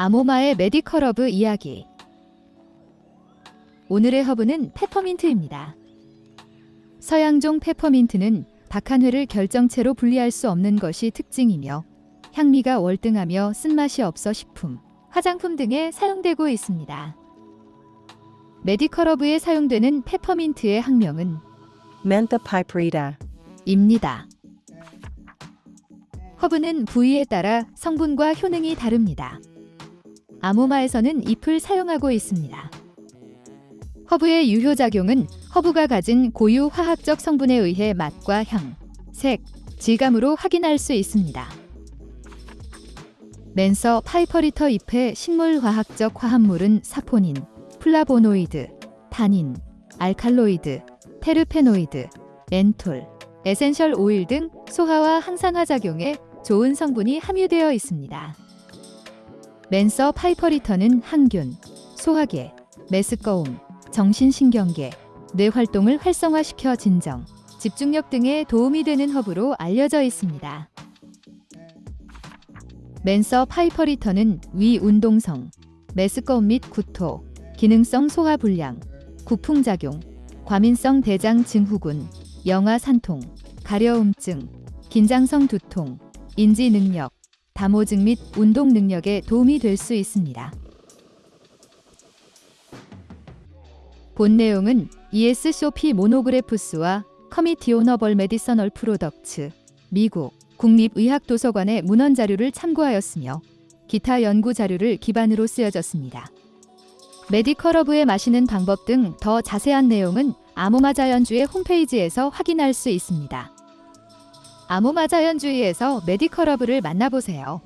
아모마의 medical 허브 이야기 오늘의 허브는 페퍼민트입니다. 서양종 페퍼민트는 박하뇌를 결정체로 분리할 수 없는 것이 특징이며 향미가 월등하며 쓴맛이 없어 식품, 화장품 등에 사용되고 있습니다. 메디컬 허브에 사용되는 페퍼민트의 학명은 Mentha piperita. 입니다. 허브는 부위에 따라 성분과 효능이 다릅니다. 아모마에서는 잎을 사용하고 있습니다. 허브의 유효작용은 허브가 가진 고유 화학적 성분에 의해 맛과 향, 색, 질감으로 확인할 수 있습니다. Mentha piperita 잎의 식물화학적 화합물은 사포닌, 플라보노이드, 타닌, 알칼로이드, 테르페노이드, 멘톨, 에센셜 오일 등 소화와 항산화 작용에 좋은 성분이 함유되어 있습니다. Mentha piperita는 항균, 소화계, 메스꺼움, 정신신경계, 뇌 활동을 활성화시켜 진정, 집중력 등에 도움이 되는 허브로 알려져 있습니다. Mentha piperita는 위 운동성, 메스꺼움 및 구토, 기능성 소화 불량, 구풍작용, 과민성 대장 증후군, 영아 산통, 가려움증, 긴장성 두통, 인지 능력, 담호증 및 운동 능력에 도움이 될 수 있습니다. 본 내용은 ESCOP Monographs와 Committee on Herbal Medicinal Products, 미국 국립의학도서관의 문헌 자료를 참고하였으며 기타 연구 자료를 기반으로 쓰여졌습니다. medical 허브에 마시는 방법 등 더 자세한 내용은 아모마 자연주의 홈페이지에서 확인할 수 있습니다. 아모마 자연주의에서 medical 허브를 만나보세요.